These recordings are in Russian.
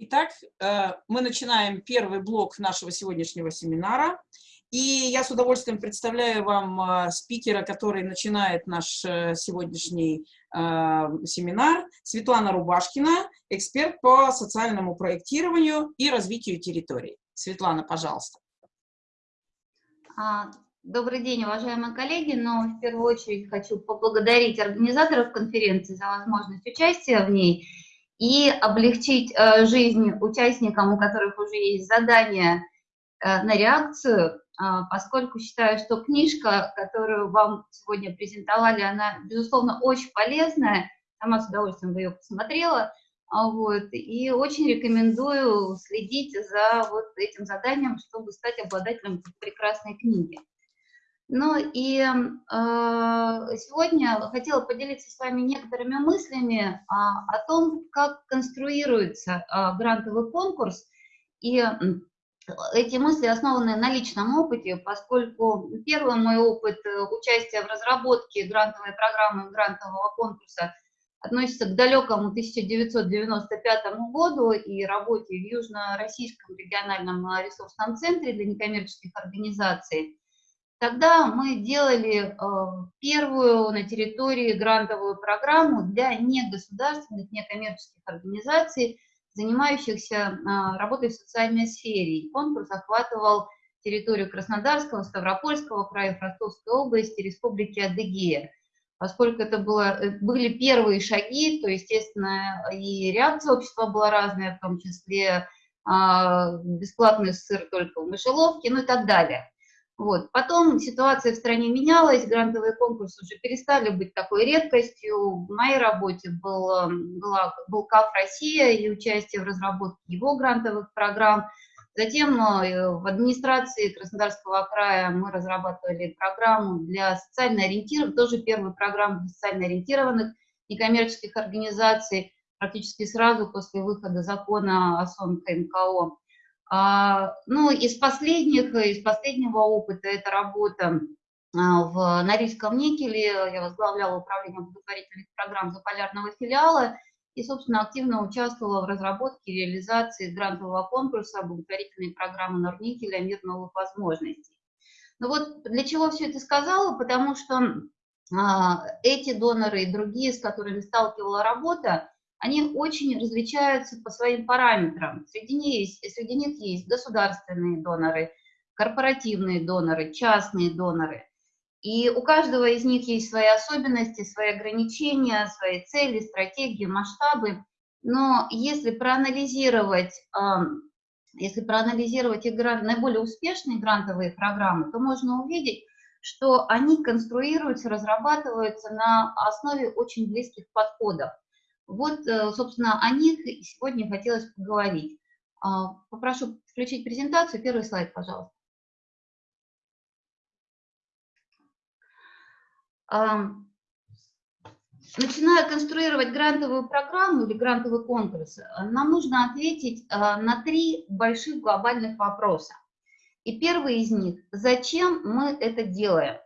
Итак, э, мы начинаем первый блок нашего сегодняшнего семинара. И я с удовольствием представляю вам э, спикера, который начинает наш э, сегодняшний семинар, Светлана Рубашкина, эксперт по социальному проектированию и развитию территорий. Светлана, пожалуйста. А, добрый день, уважаемые коллеги, но в первую очередь хочу поблагодарить организаторов конференции за возможность участия в ней и облегчить э, жизнь участникам, у которых уже есть задание э, на реакцию, э, поскольку считаю, что книжка, которую вам сегодня презентовали, она, безусловно, очень полезная, сама с удовольствием бы ее посмотрела, вот, и очень рекомендую следить за вот этим заданием, чтобы стать обладателем прекрасной книги. Ну и э, сегодня хотела поделиться с вами некоторыми мыслями а, о том, как конструируется а, грантовый конкурс. И эти мысли основаны на личном опыте, поскольку первый мой опыт э, участия в разработке грантовой программы грантового конкурса относится к далекому 1995 году и работе в Южно-Российском региональном ресурсном центре для некоммерческих организаций. Тогда мы делали э, первую на территории грантовую программу для негосударственных, некоммерческих организаций, занимающихся э, работой в социальной сфере. Конкурс охватывал территорию Краснодарского, Ставропольского края, Ростовской области, Республики Адыгея. Поскольку это было, э, были первые шаги, то, естественно, и реакция общества была разная, в том числе бесплатный сыр только в мышеловке, ну и так далее. Вот. Потом ситуация в стране менялась, грантовые конкурсы уже перестали быть такой редкостью. В моей работе был, эм, была, был КАФ «Россия» и участие в разработке его грантовых программ. Затем э, в администрации Краснодарского края мы разрабатывали программу для социально ориентированных, тоже первую программу для социально ориентированных некоммерческих организаций, практически сразу после выхода закона о СОН КНКО. А, ну, из последних, из последнего опыта это работа а, в Норильском никеле. Я возглавляла управление благотворительных программ заполярного филиала и, собственно, активно участвовала в разработке и реализации грантового конкурса благотворительной программы Норникеля «Мир новых возможностей». Ну вот для чего все это сказала? Потому что а, эти доноры и другие, с которыми сталкивала работа, они очень различаются по своим параметрам. Среди них, есть, среди них есть государственные доноры, корпоративные доноры, частные доноры. И у каждого из них есть свои особенности, свои ограничения, свои цели, стратегии, масштабы. Но если проанализировать, если проанализировать их наиболее успешные грантовые программы, то можно увидеть, что они конструируются, разрабатываются на основе очень близких подходов. Вот, э, собственно, о них сегодня хотелось поговорить. А, попрошу включить презентацию. Первый слайд, пожалуйста. Начиная конструировать грантовую программу или грантовый конкурс, нам нужно ответить а, на три больших глобальных вопроса. И первый из них – зачем мы это делаем?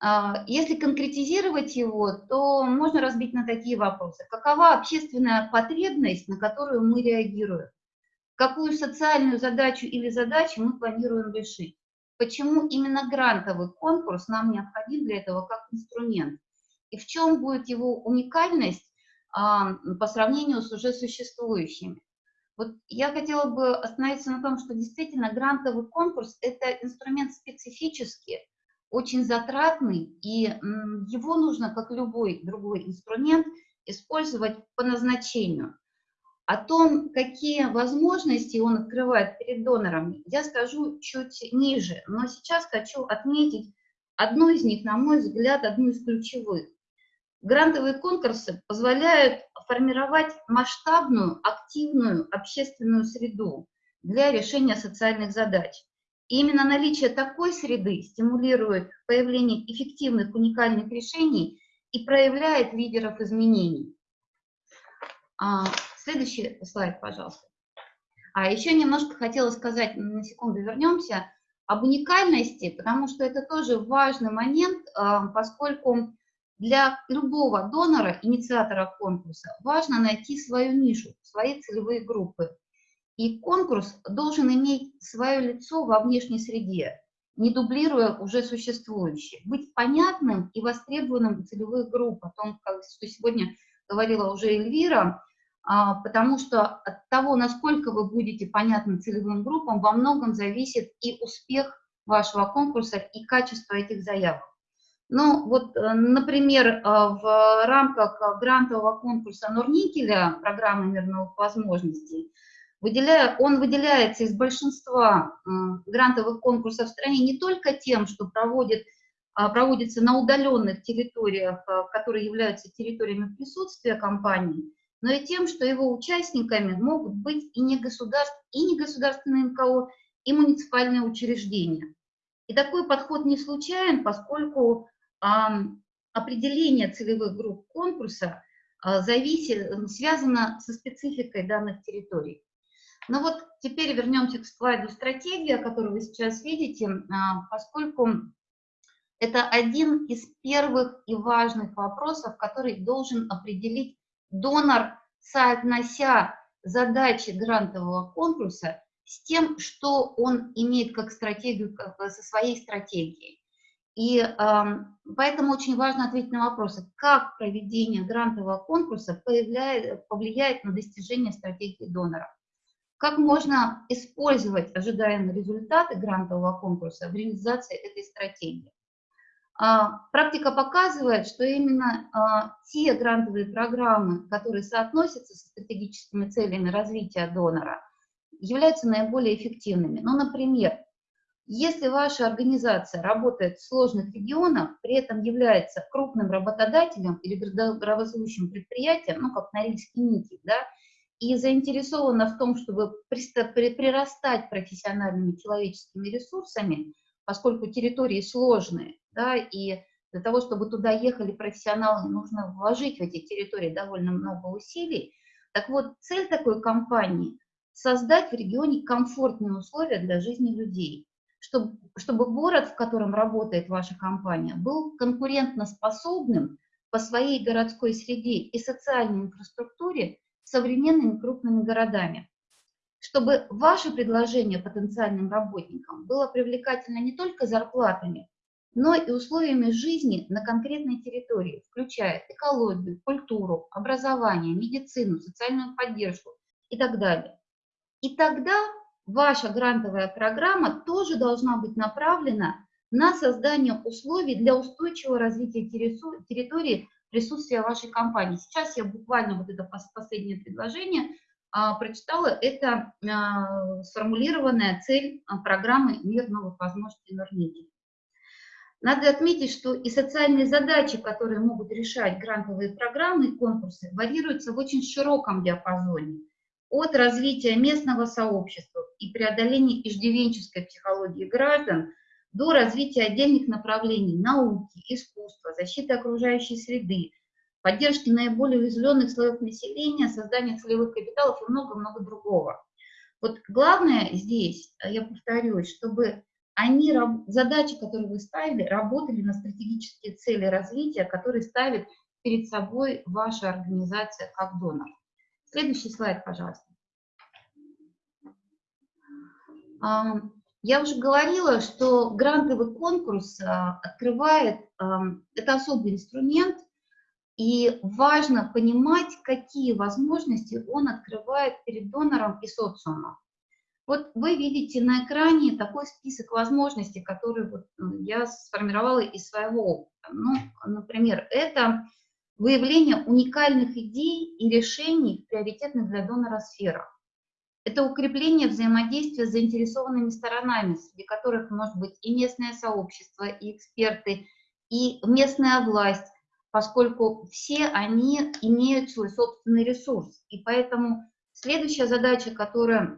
А, если конкретизировать его, то можно разбить на такие вопросы. Какова общественная потребность, на которую мы реагируем? Какую социальную задачу или задачи мы планируем решить? Почему именно грантовый конкурс нам необходим для этого как инструмент? И в чем будет его уникальность а, по сравнению с уже существующими? Вот я хотела бы остановиться на том, что действительно грантовый конкурс – это инструмент специфический, очень затратный, и его нужно, как любой другой инструмент, использовать по назначению. О том, какие возможности он открывает перед донором, я скажу чуть ниже, но сейчас хочу отметить одну из них, на мой взгляд, одну из ключевых. Грантовые конкурсы позволяют формировать масштабную, активную общественную среду для решения социальных задач. И именно наличие такой среды стимулирует появление эффективных уникальных решений и проявляет лидеров изменений. А, следующий слайд, пожалуйста. А еще немножко хотела сказать, на секунду вернемся, об уникальности, потому что это тоже важный момент, а, поскольку для любого донора, инициатора конкурса, важно найти свою нишу, свои целевые группы. И конкурс должен иметь свое лицо во внешней среде, не дублируя уже существующие, быть понятным и востребованным целевых групп, о том, что сегодня говорила уже Эльвира, а, потому что от того, насколько вы будете понятны целевым группам, во многом зависит и успех вашего конкурса, и качество этих заявок. Ну, вот, э, например, э, в рамках грантового конкурса Норникеля, программы мирных возможностей, выделяя, он выделяется из большинства грантовых конкурсов в стране не только тем, что проводит, а, проводится на удаленных территориях, которые являются территориями присутствия компании, но и тем, что его участниками могут быть и не, государств, и не государственные НКО, и муниципальные учреждения. И такой подход не случайен, поскольку определение целевых групп конкурса а, зависит, связано со спецификой данных территорий. Ну вот теперь вернемся к слайду стратегии, которую вы сейчас видите, а, поскольку это один из первых и важных вопросов, который должен определить донор, соотнося задачи грантового конкурса с тем, что он имеет как стратегию, как, со своей стратегией. И э, поэтому очень важно ответить на вопросы, как проведение грантового конкурса повлияет, повлияет на достижение стратегии донора. Как можно использовать ожидаемые результаты грантового конкурса в реализации этой стратегии. А, практика показывает, что именно а, те грантовые программы, которые соотносятся со стратегическими целями развития донора, являются наиболее эффективными. Ну, например, если ваша организация работает в сложных регионах, при этом является крупным работодателем или градообразующим предприятием, ну, как Норильский нити, да, и заинтересована в том, чтобы прирастать профессиональными человеческими ресурсами, поскольку территории сложные, да, и для того, чтобы туда ехали профессионалы, нужно вложить в эти территории довольно много усилий. Так вот, цель такой компании – создать в регионе комфортные условия для жизни людей чтобы, чтобы город, в котором работает ваша компания, был конкурентоспособным по своей городской среде и социальной инфраструктуре современными крупными городами. Чтобы ваше предложение потенциальным работникам было привлекательно не только зарплатами, но и условиями жизни на конкретной территории, включая экологию, культуру, образование, медицину, социальную поддержку и так далее. И тогда ваша грантовая программа тоже должна быть направлена на создание условий для устойчивого развития территории присутствия вашей компании. Сейчас я буквально вот это последнее предложение а, прочитала, это а, сформулированная цель а, программы «Мир новых возможностей Норники». Надо отметить, что и социальные задачи, которые могут решать грантовые программы и конкурсы, варьируются в очень широком диапазоне от развития местного сообщества и преодоления иждивенческой психологии граждан до развития отдельных направлений науки, искусства, защиты окружающей среды, поддержки наиболее уязвленных слоев населения, создания целевых капиталов и много-много другого. Вот главное здесь, я повторюсь, чтобы они, задачи, которые вы ставили, работали на стратегические цели развития, которые ставит перед собой ваша организация как донор. Следующий слайд, пожалуйста. Я уже говорила, что грантовый конкурс а, открывает, это особый инструмент, и важно понимать, какие возможности он открывает перед донором и социумом. Вот вы видите на экране такой список возможностей, которые вот ну, я сформировала из своего опыта. Ну, например, это выявление уникальных идей и решений в приоритетных для донора сферах. Это укрепление взаимодействия с заинтересованными сторонами, среди которых может быть и местное сообщество, и эксперты, и местная власть, поскольку все они имеют свой собственный ресурс. И поэтому следующая задача, которая,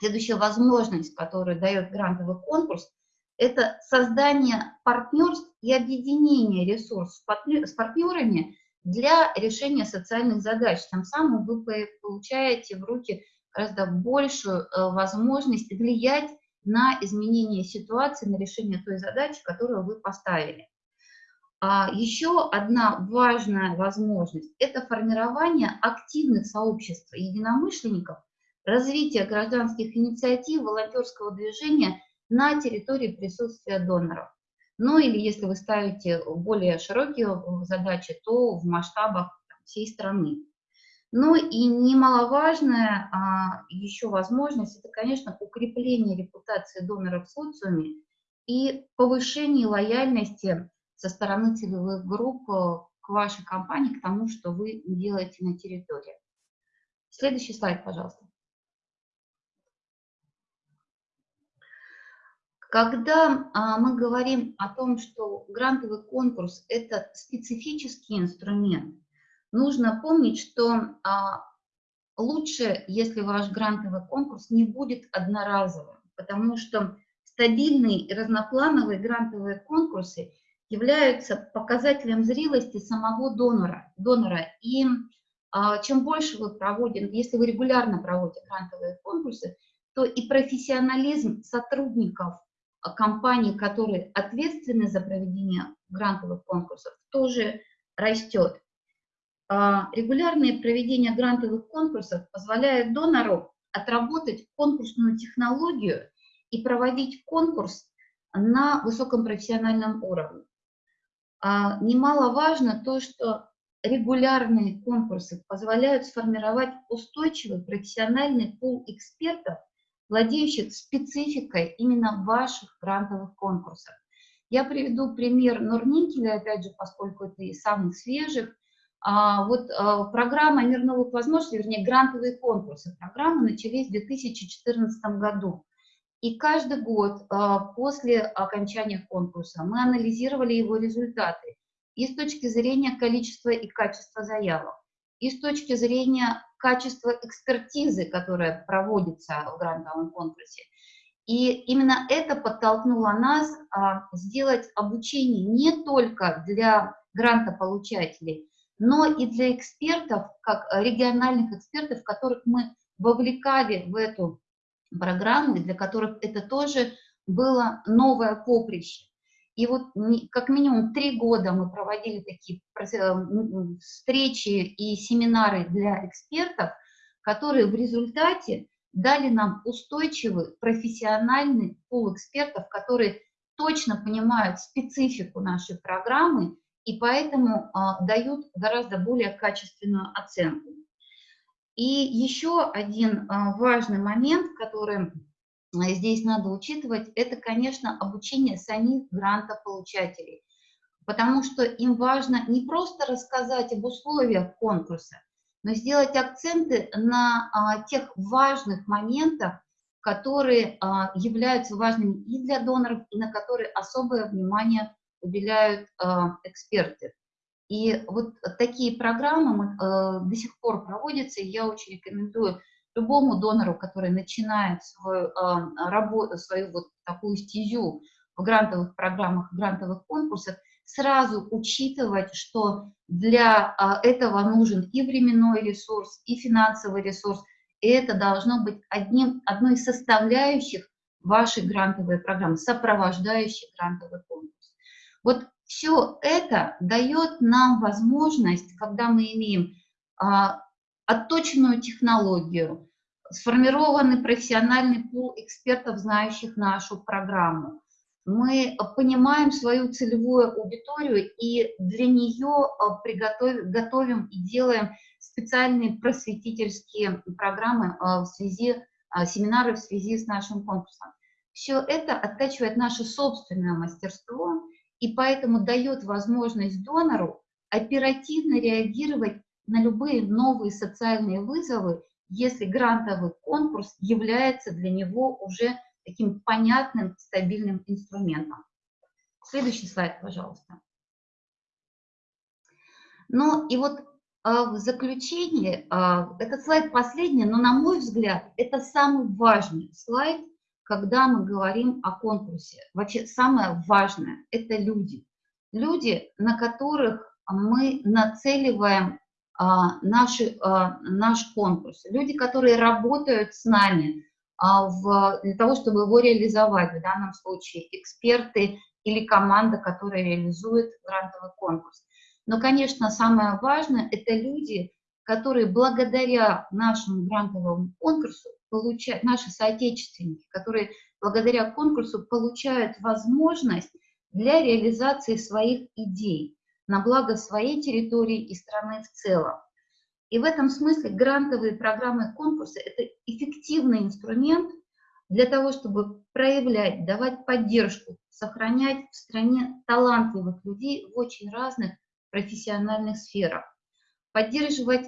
следующая возможность, которую дает грантовый конкурс, это создание партнерств и объединение ресурсов с партнерами для решения социальных задач. Тем самым вы получаете в руки гораздо большую э, возможность влиять на изменение ситуации, на решение той задачи, которую вы поставили. А еще одна важная возможность – это формирование активных сообществ единомышленников, развитие гражданских инициатив, волонтерского движения на территории присутствия доноров. Ну или если вы ставите более широкие задачи, то в масштабах всей страны. Ну и немаловажная а, еще возможность – это, конечно, укрепление репутации доноров в социуме и повышение лояльности со стороны целевых групп э, к вашей компании, к тому, что вы делаете на территории. Следующий слайд, пожалуйста. Когда а, мы говорим о том, что грантовый конкурс – это специфический инструмент, нужно помнить, что а, лучше, если ваш грантовый конкурс не будет одноразовым, потому что стабильные и разноплановые грантовые конкурсы являются показателем зрелости самого донора. донора. И а, чем больше вы проводите, если вы регулярно проводите грантовые конкурсы, то и профессионализм сотрудников а, компаний, которые ответственны за проведение грантовых конкурсов, тоже растет. А, регулярное проведение грантовых конкурсов позволяет донору отработать конкурсную технологию и проводить конкурс на высоком профессиональном уровне. А, немаловажно то, что регулярные конкурсы позволяют сформировать устойчивый профессиональный пул экспертов, владеющих спецификой именно ваших грантовых конкурсов. Я приведу пример Норникеля, опять же, поскольку это из самых свежих. А, вот а, программа «Мир новых возможностей», вернее, грантовые конкурсы. Программы начались в 2014 году. И каждый год а, после окончания конкурса мы анализировали его результаты и с точки зрения количества и качества заявок, и с точки зрения качества экспертизы, которая проводится в грантовом конкурсе. И именно это подтолкнуло нас сделать обучение не только для грантополучателей, но и для экспертов, как региональных экспертов, которых мы вовлекали в эту программы, для которых это тоже было новое поприще. И вот как минимум три года мы проводили такие э, встречи и семинары для экспертов, которые в результате дали нам устойчивый профессиональный пул экспертов, которые точно понимают специфику нашей программы и поэтому а, дают гораздо более качественную оценку. И еще один а, важный момент, который а, здесь надо учитывать, это, конечно, обучение самих грантополучателей. Потому что им важно не просто рассказать об условиях конкурса, но сделать акценты на тех важных моментах, которые являются важными и для доноров, и на которые особое внимание уделяют а, эксперты. И вот такие программы э, до сих пор проводятся, и я очень рекомендую любому донору, который начинает свою, э, работу, свою вот такую стезю в грантовых программах, грантовых конкурсах, сразу учитывать, что для э, этого нужен и временной ресурс, и финансовый ресурс, и это должно быть одним, одной из составляющих вашей грантовой программы, сопровождающей грантовый конкурс. Вот все это дает нам возможность, когда мы имеем а, отточенную технологию, сформированный профессиональный пул экспертов, знающих нашу программу. Мы понимаем свою целевую аудиторию и для нее а, приготовим, готовим и делаем специальные просветительские программы а, в связи, а, семинары в связи с нашим конкурсом. Все это оттачивает наше собственное мастерство, и поэтому дает возможность донору оперативно реагировать на любые новые социальные вызовы, если грантовый конкурс является для него уже таким понятным, стабильным инструментом. Следующий слайд, пожалуйста. Ну и вот а, в заключение, а, этот слайд последний, но на мой взгляд, это самый важный слайд, когда мы говорим о конкурсе. Вообще самое важное – это люди. Люди, на которых мы нацеливаем а, наши, а, наш конкурс. Люди, которые работают с нами а, в, для того, чтобы его реализовать. В данном случае эксперты или команда, которая реализует грантовый конкурс. Но, конечно, самое важное – это люди, которые благодаря нашему грантовому конкурсу получают, наши соотечественники, которые благодаря конкурсу получают возможность для реализации своих идей на благо своей территории и страны в целом. И в этом смысле грантовые программы конкурсы – это эффективный инструмент для того, чтобы проявлять, давать поддержку, сохранять в стране талантливых людей в очень разных профессиональных сферах, поддерживать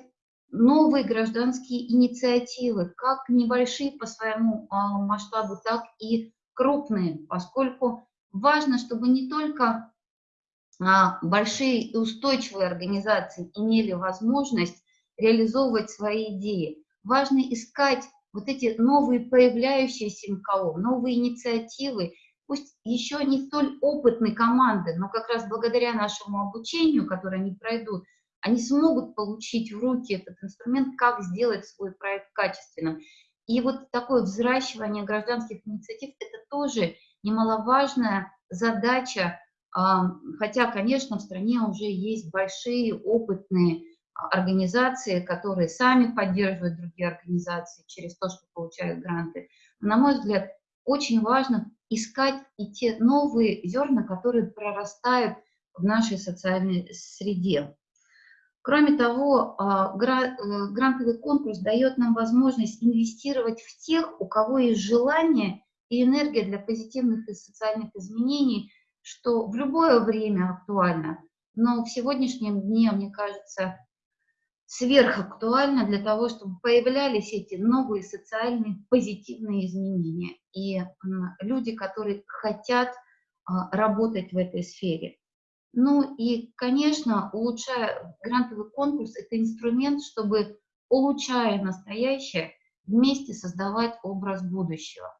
новые гражданские инициативы, как небольшие по своему а, масштабу, так и крупные, поскольку важно, чтобы не только а, большие и устойчивые организации имели возможность реализовывать свои идеи. Важно искать вот эти новые появляющиеся МКО, новые инициативы, пусть еще не столь опытной команды, но как раз благодаря нашему обучению, которое они пройдут, они смогут получить в руки этот инструмент, как сделать свой проект качественным. И вот такое взращивание гражданских инициатив – это тоже немаловажная задача, хотя, конечно, в стране уже есть большие опытные организации, которые сами поддерживают другие организации через то, что получают гранты. На мой взгляд, очень важно искать и те новые зерна, которые прорастают в нашей социальной среде. Кроме того, а, э, грантовый конкурс дает нам возможность инвестировать в тех, у кого есть желание и энергия для позитивных и социальных изменений, что в любое время актуально. Но в сегодняшнем дне, мне кажется, сверхактуально для того, чтобы появлялись эти новые социальные позитивные изменения и люди, которые хотят а, работать в этой сфере. Ну и, конечно, улучшая грантовый конкурс, это инструмент, чтобы, улучшая настоящее, вместе создавать образ будущего.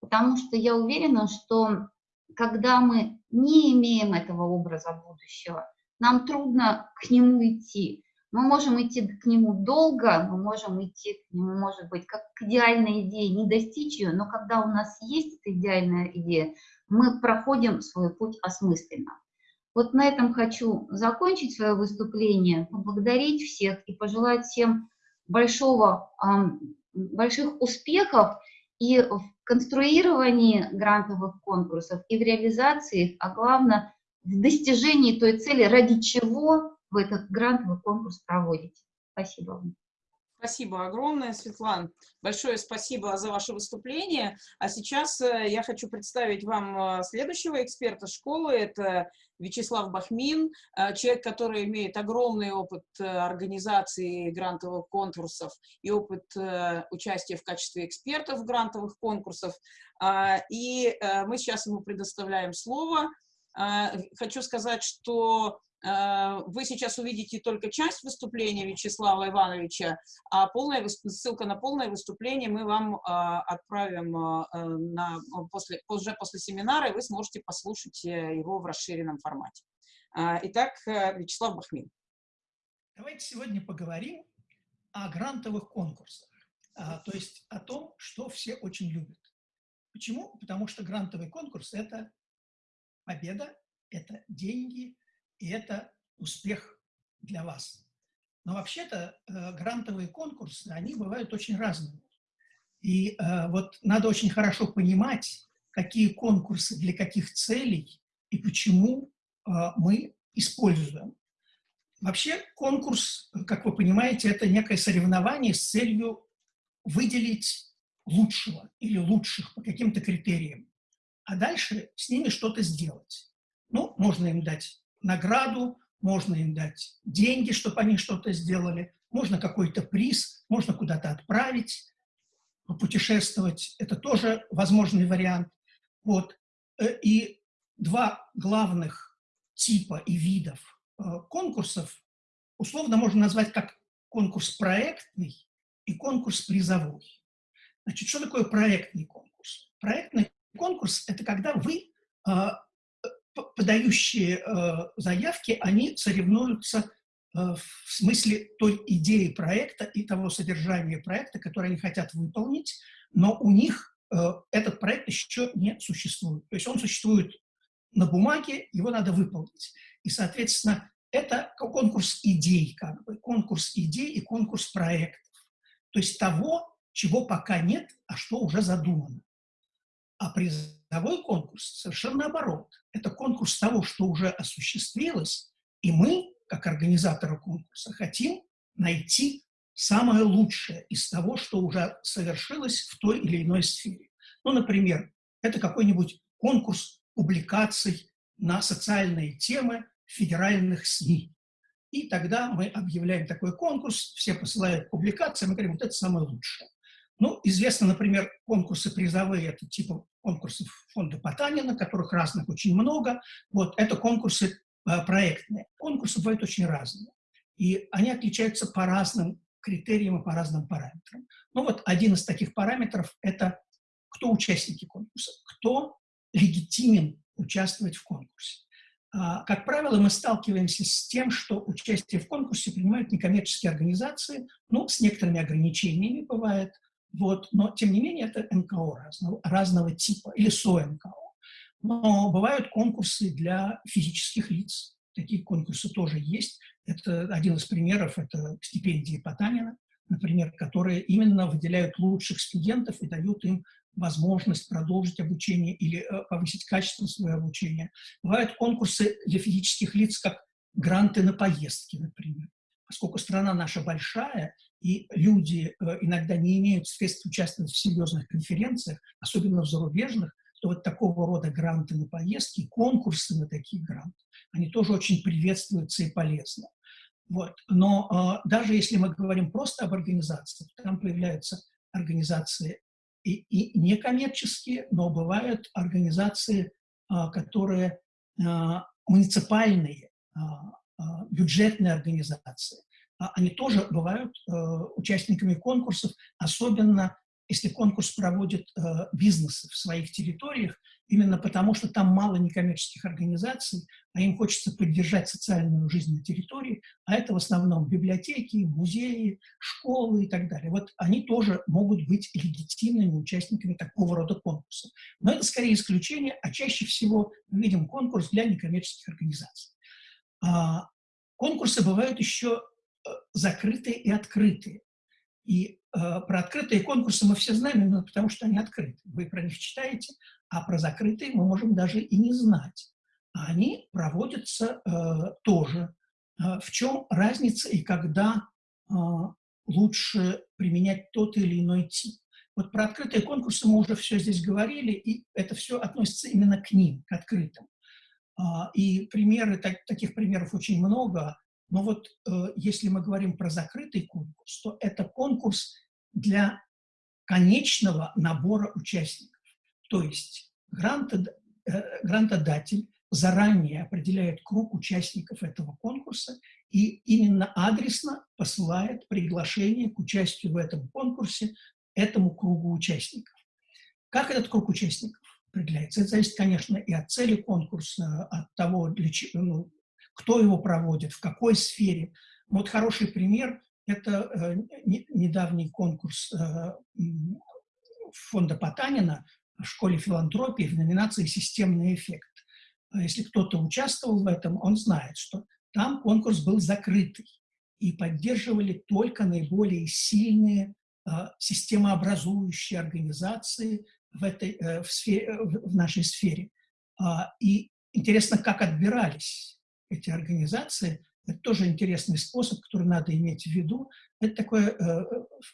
Потому что я уверена, что когда мы не имеем этого образа будущего, нам трудно к нему идти. Мы можем идти к нему долго, мы можем идти к нему, может быть, как к идеальной идее, не достичь ее, но когда у нас есть эта идеальная идея, мы проходим свой путь осмысленно. Вот на этом хочу закончить свое выступление, поблагодарить всех и пожелать всем большого, больших успехов и в конструировании грантовых конкурсов, и в реализации их, а главное, в достижении той цели, ради чего вы этот грантовый конкурс проводите. Спасибо вам. Спасибо огромное, Светлана. Большое спасибо за ваше выступление. А сейчас э, я хочу представить вам э, следующего эксперта школы. Это Вячеслав Бахмин, э, человек, который имеет огромный опыт организации грантовых конкурсов и опыт участия в качестве экспертов в грантовых конкурсах. А, и мы сейчас ему предоставляем слово. А, хочу сказать, что вы сейчас увидите только часть выступления Вячеслава Ивановича, а полная, ссылка на полное выступление мы вам а, отправим э, на, после, уже после семинара, и вы сможете послушать э, его в расширенном формате. Итак, Вячеслав Бахмин. Давайте сегодня поговорим о грантовых конкурсах, то есть о том, что все очень любят. Почему? Потому что грантовый конкурс – это победа, это деньги, и это успех для вас. Но вообще-то э, грантовые конкурсы, они бывают очень разными. И э, вот надо очень хорошо понимать, какие конкурсы для каких целей и почему э, мы используем. Вообще конкурс, как вы понимаете, это некое соревнование с целью выделить лучшего или лучших по каким-то критериям, а дальше с ними что-то сделать. Ну, можно им дать награду, можно им дать деньги, чтобы они что-то сделали, можно какой-то приз, можно куда-то отправить, путешествовать. Это тоже возможный вариант. Вот. Э, и два главных типа и видов э, конкурсов условно можно назвать как конкурс проектный и конкурс призовой. Значит, что такое проектный конкурс? Проектный конкурс – это когда вы э, подающие э, заявки, они соревнуются э, в смысле той идеи проекта и того содержания проекта, который они хотят выполнить, но у них э, этот проект еще не существует. То есть он существует на бумаге, его надо выполнить. И, соответственно, это конкурс идей, как бы, конкурс идей и конкурс проектов. То есть того, чего пока нет, а что уже задумано. А призовой конкурс совершенно наоборот. Это конкурс того, что уже осуществилось, и мы, как организаторы конкурса, хотим найти самое лучшее из того, что уже совершилось в той или иной сфере. Ну, например, это какой-нибудь конкурс публикаций на социальные темы федеральных СМИ. И тогда мы объявляем такой конкурс, все посылают публикации, мы говорим, вот это самое лучшее. Ну, известно, например, конкурсы призовые, это типа конкурсов фонда Потанина, которых разных очень много. Вот, это конкурсы э, проектные. Конкурсы бывают очень разные. И они отличаются по разным критериям и по разным параметрам. Ну вот один из таких параметров – это кто участники конкурса, кто легитимен участвовать в конкурсе. А, как правило, мы сталкиваемся с тем, что участие в конкурсе принимают некоммерческие организации, ну, с некоторыми ограничениями бывает, вот, но, тем не менее, это НКО разного, разного типа или СОНКО. Но бывают конкурсы для физических лиц. Такие конкурсы тоже есть. Это один из примеров, это стипендии Потанина, например, которые именно выделяют лучших студентов и дают им возможность продолжить обучение или э, повысить качество своего обучения. Бывают конкурсы для физических лиц, как гранты на поездки, например. Поскольку страна наша большая, и люди э, иногда не имеют средств участвовать в серьезных конференциях, особенно в зарубежных, то вот такого рода гранты на поездки, конкурсы на такие гранты, они тоже очень приветствуются и полезны. Вот. Но э, даже если мы говорим просто об организации, там появляются организации и, и некоммерческие, но бывают организации, а, которые муниципальные, бюджетные организации. Они тоже бывают участниками конкурсов, особенно если конкурс проводит бизнесы в своих территориях, именно потому что там мало некоммерческих организаций, а им хочется поддержать социальную жизнь на территории, а это в основном библиотеки, музеи, школы и так далее. Вот они тоже могут быть легитимными участниками такого рода конкурсов. Но это скорее исключение, а чаще всего мы видим конкурс для некоммерческих организаций. А, конкурсы бывают еще э, закрытые и открытые. И э, про открытые конкурсы мы все знаем, именно потому что они открыты. Вы про них читаете, а про закрытые мы можем даже и не знать. А они проводятся э, тоже. Э, в чем разница и когда э, лучше применять тот или иной тип? Вот про открытые конкурсы мы уже все здесь говорили, и это все относится именно к ним, к открытым. А, и примеры, так, таких примеров очень много. Но вот э, если мы говорим про закрытый конкурс, то это конкурс для конечного набора участников. То есть э, грантодатель заранее определяет круг участников этого конкурса и именно адресно посылает приглашение к участию в этом конкурсе этому кругу участников. Как этот круг участников определяется? Это зависит, конечно, и от цели конкурса, от того, для чего, ну, кто его проводит, в какой сфере. Вот хороший пример – это э, недавний конкурс э, фонда Потанина в школе филантропии в номинации «Системный эффект». А если кто-то участвовал в этом, он знает, что там конкурс был закрытый, и поддерживали только наиболее сильные э, системообразующие организации в, этой, в, сфере, в нашей сфере. А, и интересно, как отбирались эти организации. Это тоже интересный способ, который надо иметь в виду. Это такой, э,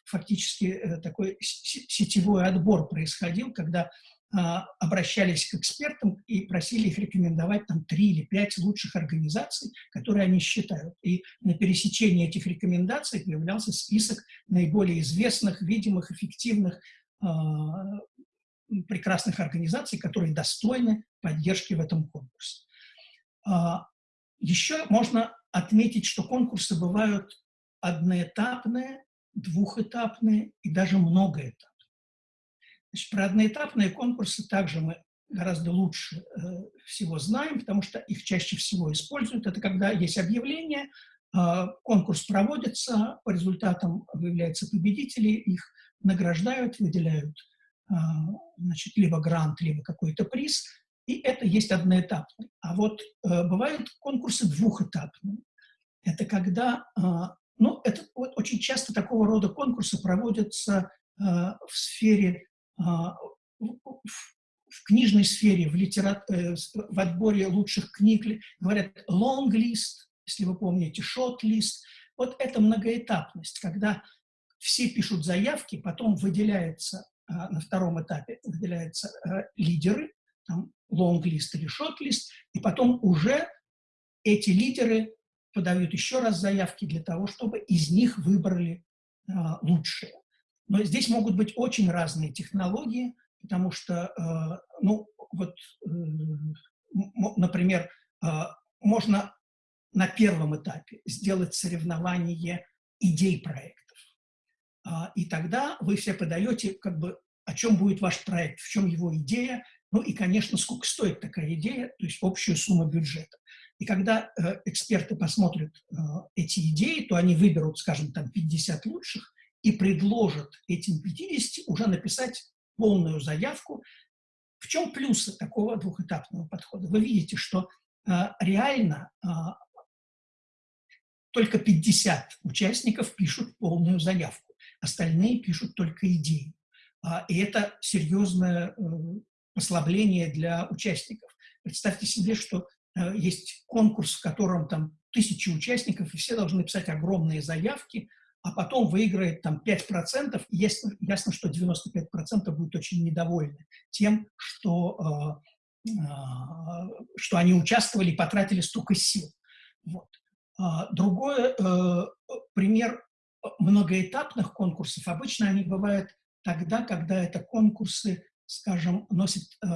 фактически, э, такой сетевой отбор происходил, когда а, обращались к экспертам и просили их рекомендовать там три или пять лучших организаций, которые они считают. И на пересечении этих рекомендаций появлялся список наиболее известных, видимых, эффективных, а, прекрасных организаций, которые достойны поддержки в этом конкурсе. А, еще можно отметить, что конкурсы бывают одноэтапные, двухэтапные и даже многоэтапные. Значит, про одноэтапные конкурсы также мы гораздо лучше э, всего знаем, потому что их чаще всего используют. Это когда есть объявление, э, конкурс проводится, по результатам выявляются победители, их награждают, выделяют э, значит, либо грант, либо какой-то приз, И это есть одноэтапный. А вот э, бывают конкурсы двухэтапные. Это когда, э, ну, это вот очень часто такого рода конкурсы проводятся э, в сфере, э, в, в книжной сфере, в, литера... Э, в отборе лучших книг. Говорят long list, если вы помните, short list. Вот это многоэтапность, когда все пишут заявки, потом выделяется а, на втором этапе выделяются а, лидеры, лонг-лист или шорт-лист, и потом уже эти лидеры подают еще раз заявки для того, чтобы из них выбрали а, лучшие. Но здесь могут быть очень разные технологии, потому что, ну, вот, э, например, можно на первом этапе сделать соревнование идей проекта. А, и тогда вы все подаете, как бы, о чем будет ваш проект, в чем его идея, ну и, конечно, сколько стоит такая идея, то есть общую сумму бюджета. И когда э, эксперты посмотрят э, эти идеи, то они выберут, скажем, там 50 лучших и предложат этим 50 уже написать полную заявку. В чем плюсы такого двухэтапного подхода? Вы видите, что э, реально э, только 50 участников пишут полную заявку остальные пишут только идеи. А, и это серьезное э, послабление для участников. Представьте себе, что э, есть конкурс, в котором там тысячи участников, и все должны писать огромные заявки, а потом выиграет там 5%, и ясно, ясно что 95% будут очень недовольны тем, что, э, что они участвовали и потратили столько сил. Вот. А, другой пример многоэтапных конкурсов обычно они бывают тогда, когда это конкурсы, скажем, носят э,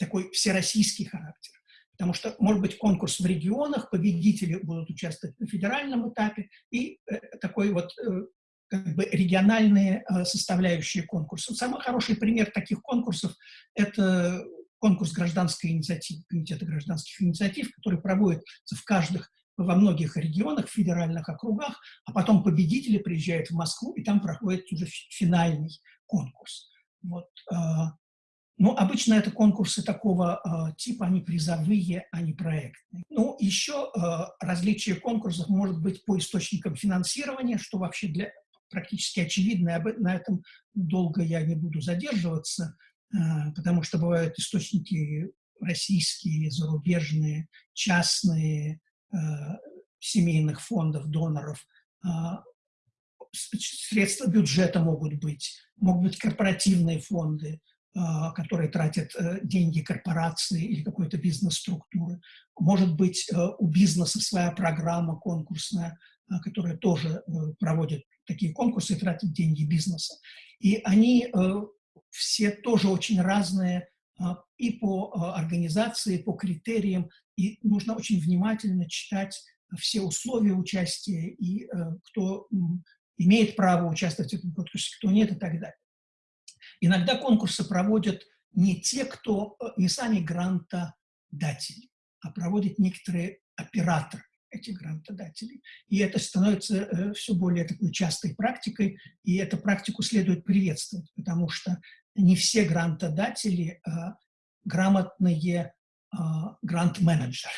такой всероссийский характер. Потому что, может быть, конкурс в регионах, победители будут участвовать на федеральном этапе, и э, такой вот э, как бы региональные э, составляющие конкурса. Самый хороший пример таких конкурсов – это конкурс гражданской инициативы, Комитета гражданских инициатив, который проводится в каждых во многих регионах, федеральных округах, а потом победители приезжают в Москву, и там проходит уже финальный конкурс. Вот. А, Но ну, обычно это конкурсы такого а, типа, они призовые, а не проектные. Ну, еще а, различие конкурсов может быть по источникам финансирования, что вообще для практически очевидно, на этом долго я не буду задерживаться, потому что бывают источники российские, зарубежные, частные, Э, семейных фондов, доноров, а, средства бюджета могут быть, могут быть корпоративные фонды, а, которые тратят э, деньги корпорации или какой-то бизнес-структуры. Может быть, э, у бизнеса своя программа конкурсная, которая тоже проводит такие конкурсы и тратит деньги бизнеса. И они все тоже очень разные и по организации, по критериям, и нужно очень внимательно читать все условия участия и э, кто имеет право участвовать в этом конкурсе, кто нет и так далее. Иногда конкурсы проводят не те, кто, э, не сами грантодатели, а проводят некоторые операторы этих грантодателей. И это становится э, все более такой частой практикой, и эту практику следует приветствовать, потому что не все грантодатели грамотные а, грант-менеджеры.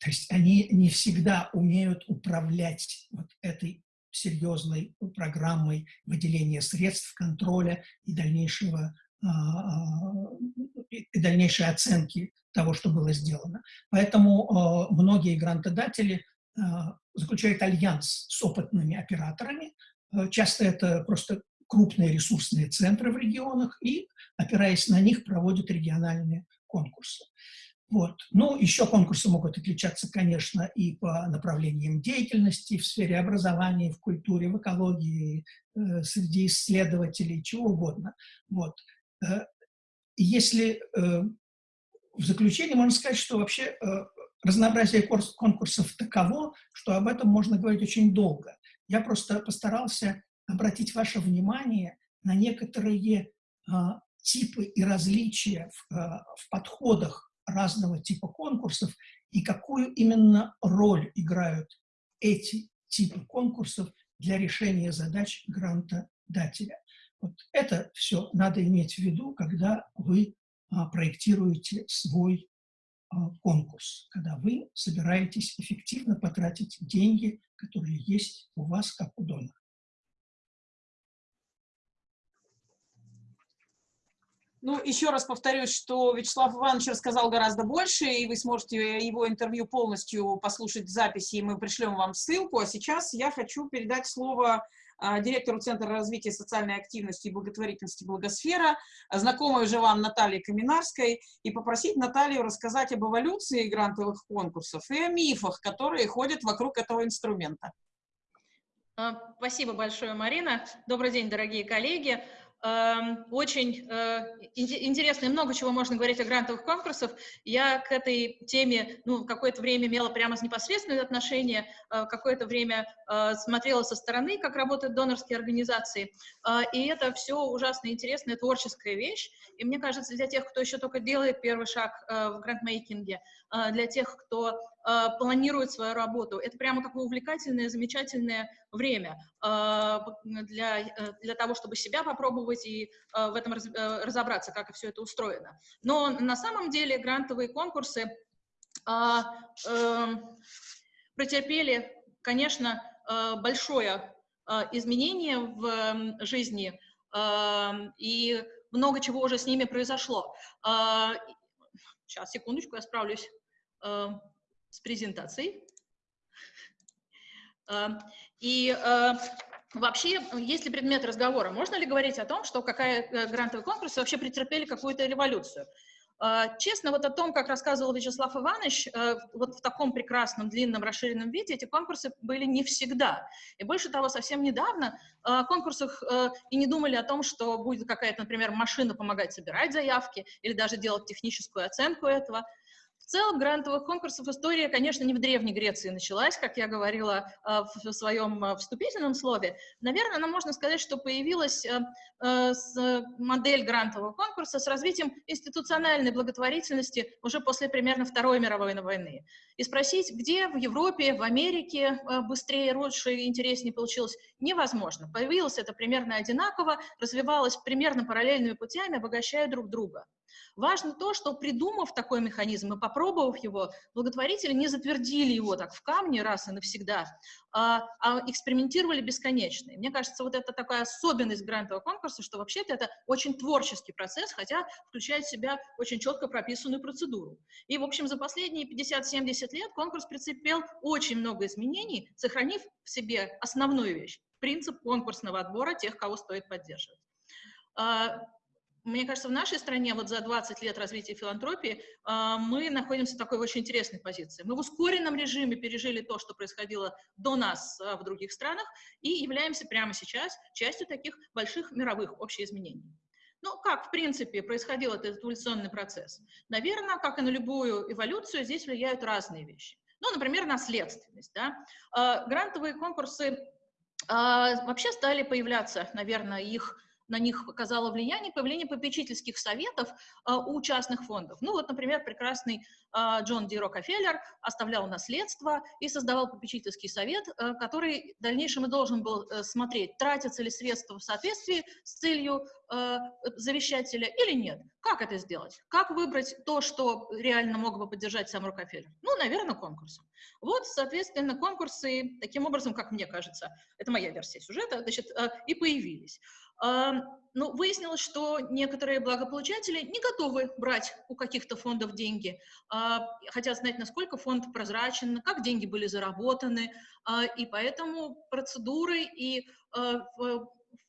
То есть они не всегда умеют управлять вот этой серьезной программой выделения средств, контроля и дальнейшего а, а, и дальнейшей оценки того, что было сделано. Поэтому многие грантодатели заключают альянс с опытными операторами. Часто это просто крупные ресурсные центры в регионах и, опираясь на них, проводят региональные конкурсы. Вот. Ну, еще конкурсы могут отличаться, конечно, и по направлениям деятельности в сфере образования, в культуре, в экологии, э, среди исследователей, чего угодно. Вот. Э, если э, в заключение можно сказать, что вообще э, разнообразие конкурсов таково, что об этом можно говорить очень долго. Я просто постарался обратить ваше внимание на некоторые э, типы и различия в, э, в подходах разного типа конкурсов и какую именно роль играют эти типы конкурсов для решения задач грантодателя. Вот это все надо иметь в виду, когда вы проектируете свой конкурс, когда вы собираетесь эффективно потратить деньги, которые есть у вас как у донора. Ну, еще раз повторюсь, что Вячеслав Иванович рассказал гораздо больше, и вы сможете его интервью полностью послушать в записи, и мы пришлем вам ссылку. А сейчас я хочу передать слово а, директору Центра развития социальной активности и благотворительности «Благосфера», знакомой уже вам Наталье Каминарской, и попросить Наталью рассказать об эволюции грантовых конкурсов и о мифах, которые ходят вокруг этого инструмента. А, спасибо большое, Марина. Добрый день, дорогие коллеги. Эм, очень э, интересно и много чего можно говорить о грантовых конкурсах. Я к этой теме ну, какое-то время имела прямо непосредственное отношение, э, какое-то время э, смотрела со стороны, как работают донорские организации. И это все ужасно интересная творческая вещь. И мне кажется, для тех, кто еще только делает первый шаг в грантмейкинге, для тех, кто планирует свою работу, это прямо такое увлекательное, замечательное время для, для того, чтобы себя попробовать и э, в этом э, разобраться, как все это устроено. Но на самом деле грантовые конкурсы а, эм, претерпели, конечно, э, большое изменение в жизни, и много чего уже с ними произошло. Сейчас, секундочку, я справлюсь с презентацией. И Вообще, есть ли предмет разговора? Можно ли говорить о том, что какая э, грантовые конкурсы вообще претерпели какую-то революцию? А, честно, вот о том, как рассказывал Вячеслав Иванович, э, вот в таком прекрасном, длинном, расширенном виде эти конкурсы были не всегда. И больше того, совсем недавно о конкурсах э, и не думали о том, что будет какая-то, например, машина помогать собирать заявки или даже делать техническую оценку этого – целом грантовых конкурсов история, конечно, не в Древней Греции началась, как я говорила а, в своем а, вступительном слове. Наверное, нам можно сказать, что появилась э, э, модель грантового конкурса с развитием институциональной благотворительности уже после примерно Второй мировой войны. И спросить, где в Европе, в Америке э, быстрее, лучше и интереснее получилось, невозможно. Появилось это примерно одинаково, развивалось примерно параллельными путями, обогащая друг друга. Важно то, что придумав такой механизм и попробовав его, благотворители не затвердили его так в камне раз и навсегда, а, а экспериментировали бесконечно. И мне кажется, вот это такая особенность грантового конкурса, что вообще-то это очень творческий процесс, хотя включает в себя очень четко прописанную процедуру. И, в общем, за последние 50-70 лет конкурс претерпел очень много изменений, сохранив в себе основную вещь – принцип конкурсного отбора тех, кого стоит поддерживать. Мне кажется, в нашей стране вот за 20 лет развития филантропии а, мы находимся в такой очень интересной позиции. Мы в ускоренном режиме пережили то, что происходило до нас а, в других странах, и являемся прямо сейчас частью таких больших мировых общеизменений. Ну, как, в принципе, происходил этот эволюционный процесс? Наверное, как и на любую эволюцию, здесь влияют разные вещи. Ну, например, наследственность. Да? А, грантовые конкурсы вообще стали появляться, наверное, их на них оказало влияние появление попечительских советов а, у частных фондов. Ну вот, например, прекрасный а, Джон Ди Рокфеллер оставлял наследство и создавал попечительский совет, а, который в дальнейшем и должен был а, смотреть, тратятся ли средства в соответствии с целью завещателя или нет. Как это сделать? Как выбрать то, что реально мог бы поддержать сам Рокфеллер? Ну, наверное, конкурсом. Вот, соответственно, конкурсы, таким образом, как мне кажется, это моя версия сюжета, значит, и появились. Ну, выяснилось, что некоторые благополучатели не готовы брать у каких-то фондов деньги, а, хотят знать, насколько фонд прозрачен, как деньги были заработаны, а, и поэтому процедуры и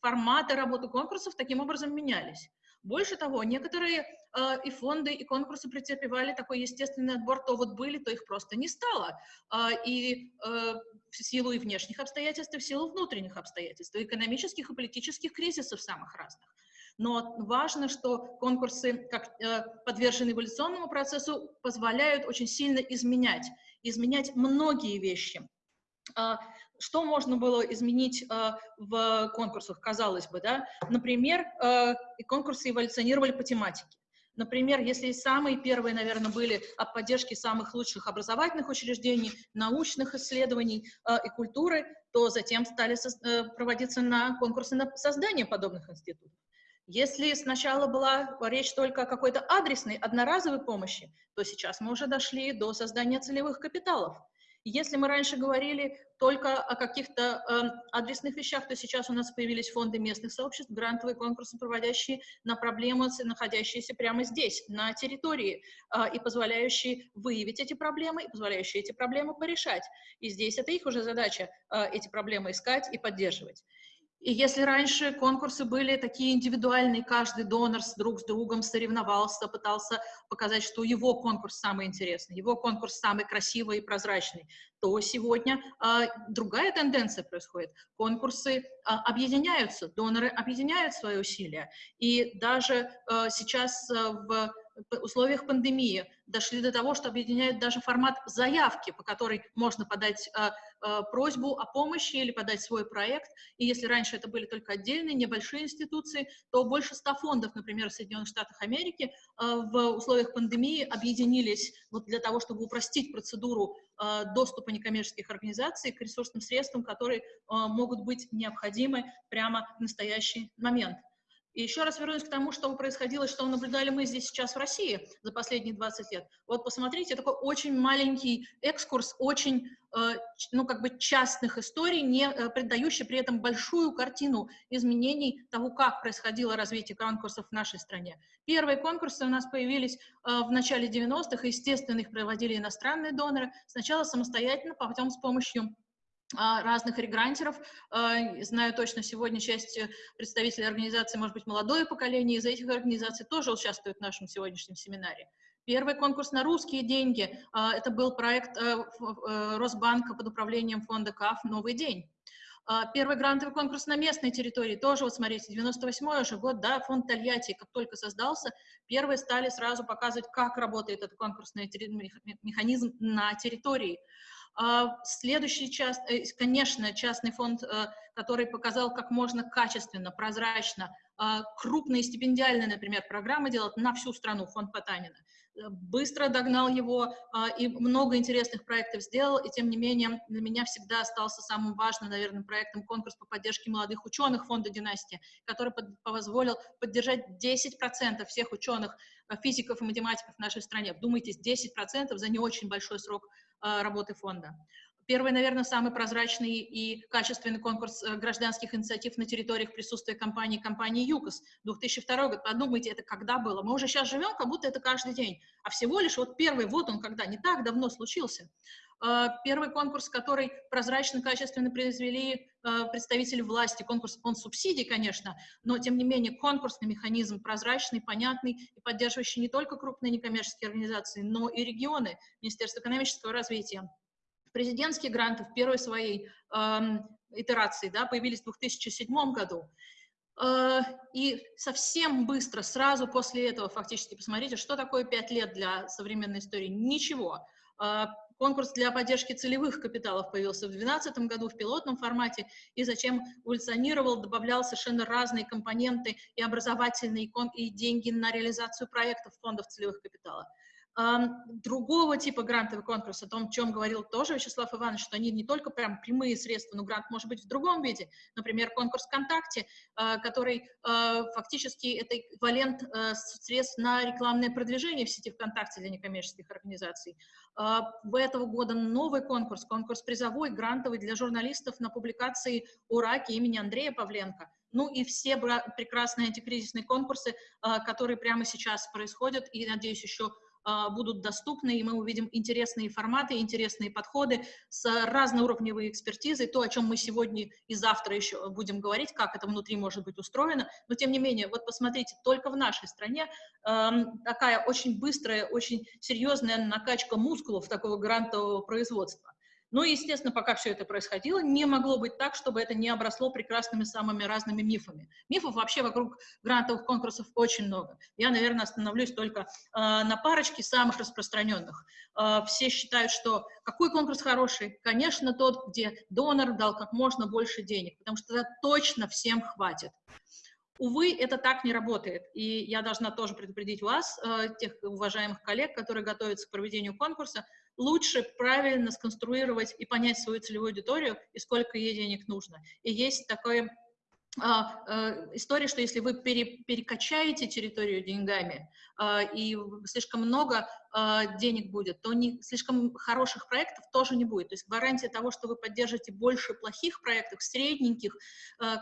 форматы работы конкурсов таким образом менялись. Больше того, некоторые э, и фонды, и конкурсы претерпевали такой естественный отбор, то вот были, то их просто не стало. Э, и э, в силу и внешних обстоятельств, и в силу внутренних обстоятельств, и экономических и политических кризисов самых разных. Но важно, что конкурсы, как э, подвержены эволюционному процессу, позволяют очень сильно изменять, изменять многие вещи. А, что можно было изменить э, в конкурсах, казалось бы, да? Например, э, конкурсы эволюционировали по тематике. Например, если самые первые, наверное, были о поддержке самых лучших образовательных учреждений, научных исследований э, и культуры, то затем стали со, э, проводиться на конкурсы на создание подобных институтов. Если сначала была речь только о какой-то адресной, одноразовой помощи, то сейчас мы уже дошли до создания целевых капиталов. Если мы раньше говорили только о каких-то э, адресных вещах, то сейчас у нас появились фонды местных сообществ, грантовые конкурсы, проводящие на проблемы, находящиеся прямо здесь, на территории, э, и позволяющие выявить эти проблемы, и позволяющие эти проблемы порешать. И здесь это их уже задача э, эти проблемы искать и поддерживать. И если раньше конкурсы были такие индивидуальные, каждый донор с друг с другом соревновался, пытался показать, что его конкурс самый интересный, его конкурс самый красивый и прозрачный, то сегодня э, другая тенденция происходит. Конкурсы э, объединяются, доноры объединяют свои усилия. И даже э, сейчас э, в условиях пандемии дошли до того, что объединяют даже формат заявки, по которой можно подать э, э, просьбу о помощи или подать свой проект. И если раньше это были только отдельные, небольшие институции, то больше ста фондов, например, в Соединенных Штатах Америки, э, в условиях пандемии объединились вот для того, чтобы упростить процедуру э, доступа некоммерческих организаций к ресурсным средствам, которые э, могут быть необходимы прямо в настоящий момент. И еще раз вернусь к тому, что происходило, что наблюдали мы здесь сейчас в России за последние 20 лет. Вот посмотрите, такой очень маленький экскурс, очень, э, ну, как бы частных историй, не э, придающий при этом большую картину изменений того, как происходило развитие конкурсов в нашей стране. Первые конкурсы у нас появились э, в начале 90-х, естественно, их проводили иностранные доноры, сначала самостоятельно, потом с помощью разных регрантеров. А, знаю точно, сегодня часть э, представителей организации, может быть, молодое поколение из этих организаций тоже участвует в нашем сегодняшнем семинаре. Первый конкурс на русские деньги а, – это был проект э, э, Росбанка под управлением фонда КАФ «Новый день». Первый грантовый конкурс на местной территории, тоже, вот смотрите, 98-й уже год, да, фонд Тольятти, как только создался, первые стали сразу показывать, как работает этот конкурсный механизм на территории. А, следующий, част, э, конечно, частный фонд, э, который показал, как можно качественно, прозрачно, а, крупные стипендиальные, например, программы делать на всю страну, фонд Потанина. Э, быстро догнал его а, и много интересных проектов сделал, и тем не менее для меня всегда остался самым важным, наверное, проектом конкурс по поддержке молодых ученых фонда «Династия», который позволил поддержать 10% всех ученых, физиков и математиков в нашей стране. Вдумайтесь, 10% за не очень большой срок а, работы фонда. Первый, наверное, самый прозрачный и качественный конкурс э, гражданских инициатив на территориях присутствия компании, компании ЮКОС, 2002 год. Подумайте, это когда было? Мы уже сейчас живем, как будто это каждый день. А всего лишь вот первый, вот он когда, не так давно случился. А, первый конкурс, который прозрачно, качественно произвели а, представители власти, конкурс, он субсидий, конечно, но, тем не менее, конкурсный механизм прозрачный, понятный и поддерживающий не только крупные некоммерческие организации, но и регионы, Министерство экономического развития. Президентские гранты в первой своей э, итерации да, появились в 2007 году. Э, и совсем быстро, сразу после этого, фактически, посмотрите, что такое пять лет для современной истории. Ничего. Э, конкурс для поддержки целевых капиталов появился в 2012 году в пилотном формате, и зачем эволюционировал, добавлял совершенно разные компоненты и образовательные, и деньги на реализацию проектов фондов целевых капиталов. Другого типа грантовый конкурс, о том, о чем говорил тоже Вячеслав Иванович, что они не только прям прямые средства, но грант может быть в другом виде. Например, конкурс ВКонтакте, а, который а, фактически это эквивалент а, средств на рекламное продвижение в сети ВКонтакте для некоммерческих организаций. В этого года новый конкурс, конкурс призовой, грантовый для журналистов на публикации о раке имени Андрея Павленко. Ну и все прекрасные антикризисные конкурсы, которые прямо сейчас происходят, и, надеюсь, еще будут доступны, и мы увидим интересные форматы, интересные подходы с разноуровневой экспертизой, то, о чем мы сегодня и завтра еще будем говорить, как это внутри может быть устроено, но тем не менее, вот посмотрите, только в нашей стране э, такая очень быстрая, очень серьезная накачка мускулов такого грантового производства. Но, естественно, пока все это происходило, не могло быть так, чтобы это не обросло прекрасными самыми разными мифами. Мифов вообще вокруг грантовых конкурсов очень много. Я, наверное, остановлюсь только э, на парочке самых распространенных. Э, все считают, что какой конкурс хороший? Конечно, тот, где донор дал как можно больше денег, потому что тогда точно всем хватит. Увы, это так не работает, и я должна тоже предупредить вас, э, тех уважаемых коллег, которые готовятся к проведению конкурса, лучше правильно сконструировать и понять свою целевую аудиторию и сколько ей денег нужно. И есть такое э, история, что если вы пере, перекачаете территорию деньгами а, и слишком много а, денег будет, то не, слишком хороших проектов тоже не будет. То есть гарантия того, что вы поддержите больше плохих проектов, средненьких,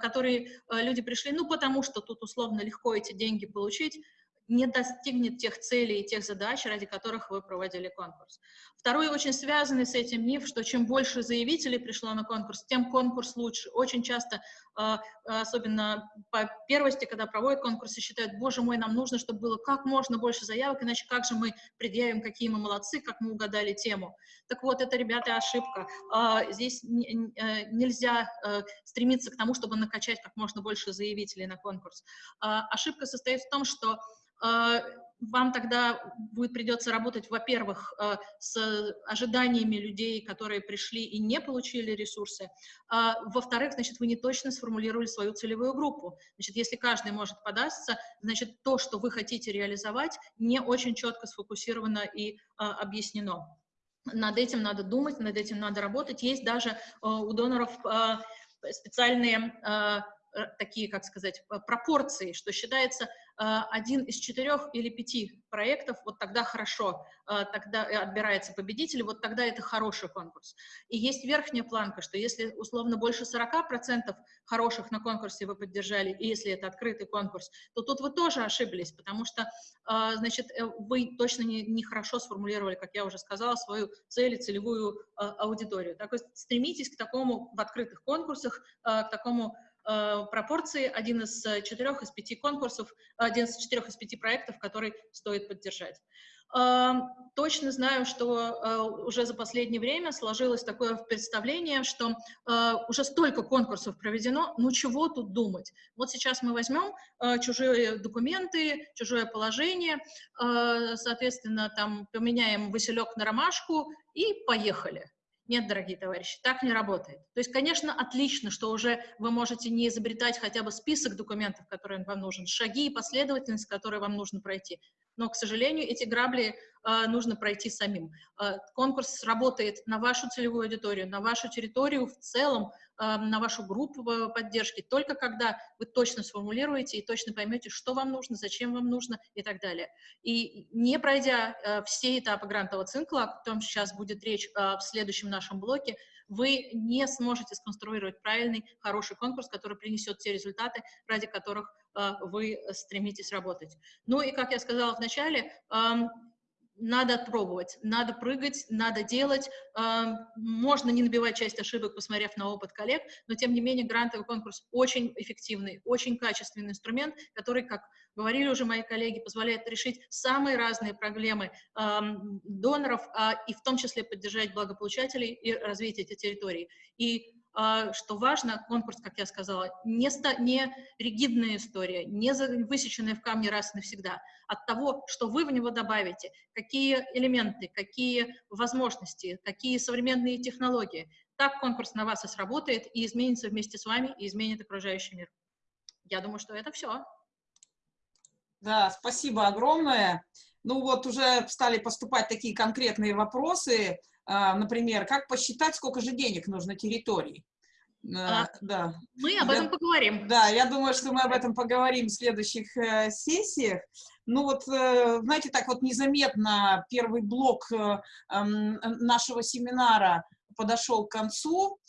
которые люди пришли, ну, потому что тут условно легко эти деньги получить, не достигнет тех целей и тех задач, ради которых вы проводили конкурс. Второй очень связанный с этим миф, что чем больше заявителей пришло на конкурс, тем конкурс лучше. Очень часто, а, особенно по первости, когда проводят конкурсы, считают, боже мой, нам нужно, чтобы было как можно больше заявок, иначе как же мы предъявим, какие мы молодцы, как мы угадали тему. Так вот, это, ребята, ошибка. А, здесь э, нельзя э, стремиться к тому, чтобы накачать как можно больше заявителей на конкурс. А, ошибка состоит в том, что вам тогда будет придется работать, во-первых, а, с ожиданиями людей, которые пришли и не получили ресурсы, а, во-вторых, значит, вы не точно сформулировали свою целевую группу. Значит, если каждый может податься, значит, то, что вы хотите реализовать, не очень четко сфокусировано и объяснено. Над этим надо думать, над этим надо работать. Есть даже у доноров специальные такие, как сказать, пропорции, что считается Э, один из четырех или пяти проектов, вот тогда хорошо, э, тогда отбирается победитель, вот тогда это хороший конкурс. И есть верхняя планка, что если условно больше 40% хороших на конкурсе вы поддержали, и если это открытый конкурс, то тут вы тоже ошиблись, потому что, э, значит, вы точно не, не хорошо сформулировали, как я уже сказала, свою цель и целевую аудиторию. Так вот, стремитесь к такому в открытых конкурсах, к такому Э, пропорции один из э, четырех из пяти конкурсов, один из четырех из пяти проектов, который стоит поддержать. Эм, точно знаю, что э, уже за последнее время сложилось такое представление, что уже столько конкурсов проведено, ну чего тут думать? Вот сейчас мы возьмем чужие документы, чужое положение, соответственно, там поменяем василек на ромашку и поехали. Нет, дорогие товарищи, так не работает. То есть, конечно, отлично, что уже вы можете не изобретать хотя бы список документов, которые вам нужен, шаги и последовательность, которые вам нужно пройти. Но, к сожалению, эти грабли нужно пройти самим. Э, конкурс работает на вашу целевую аудиторию, на вашу территорию в целом, э, на вашу группу поддержки, только когда вы точно сформулируете и точно поймете, что вам нужно, зачем вам нужно и так далее. И не пройдя все этапы грантового цикла, о котором сейчас будет речь в следующем нашем блоке, вы не сможете сконструировать правильный, хороший конкурс, который принесет те результаты, ради которых вы стремитесь работать. Ну и, как я сказала в начале, надо пробовать, надо прыгать, надо делать. Можно не набивать часть ошибок, посмотрев на опыт коллег, но тем не менее грантовый конкурс очень эффективный, очень качественный инструмент, который, как говорили уже мои коллеги, позволяет решить самые разные проблемы доноров а, и в том числе поддержать благополучателей и развить эти территории. И что важно, конкурс, как я сказала, не, не ригидная история, не высеченная в камне раз и навсегда. От того, что вы в него добавите, какие элементы, какие возможности, какие современные технологии, так конкурс на вас и сработает, и изменится вместе с вами, и изменит окружающий мир. Я думаю, что это все. Да, спасибо огромное. Ну вот уже стали поступать такие конкретные вопросы. А, например, как посчитать, сколько же денег нужно территории. А, да. Мы об этом поговорим. Да, я думаю, что мы об этом поговорим в следующих э, сессиях. Ну вот, э, знаете, так вот незаметно первый блок э, э, нашего семинара подошел к концу.